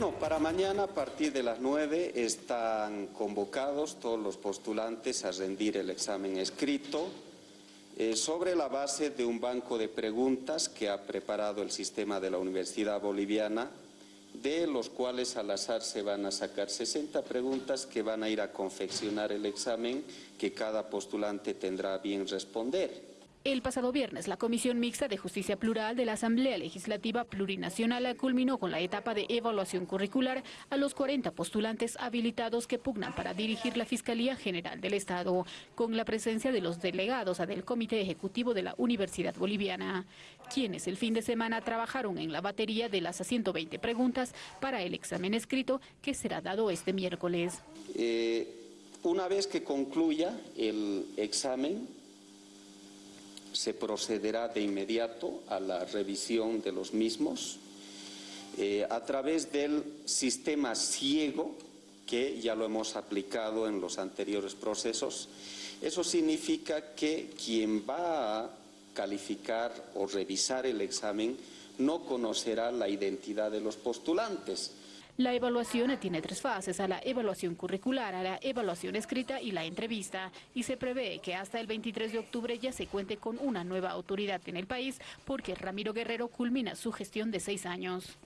Bueno, para mañana a partir de las 9 están convocados todos los postulantes a rendir el examen escrito eh, sobre la base de un banco de preguntas que ha preparado el sistema de la Universidad Boliviana, de los cuales al azar se van a sacar 60 preguntas que van a ir a confeccionar el examen que cada postulante tendrá bien responder. El pasado viernes, la Comisión Mixta de Justicia Plural de la Asamblea Legislativa Plurinacional culminó con la etapa de evaluación curricular a los 40 postulantes habilitados que pugnan para dirigir la Fiscalía General del Estado, con la presencia de los delegados del Comité Ejecutivo de la Universidad Boliviana, quienes el fin de semana trabajaron en la batería de las 120 preguntas para el examen escrito que será dado este miércoles. Eh, una vez que concluya el examen, se procederá de inmediato a la revisión de los mismos eh, a través del sistema ciego que ya lo hemos aplicado en los anteriores procesos. Eso significa que quien va a calificar o revisar el examen no conocerá la identidad de los postulantes, la evaluación tiene tres fases, a la evaluación curricular, a la evaluación escrita y la entrevista, y se prevé que hasta el 23 de octubre ya se cuente con una nueva autoridad en el país, porque Ramiro Guerrero culmina su gestión de seis años.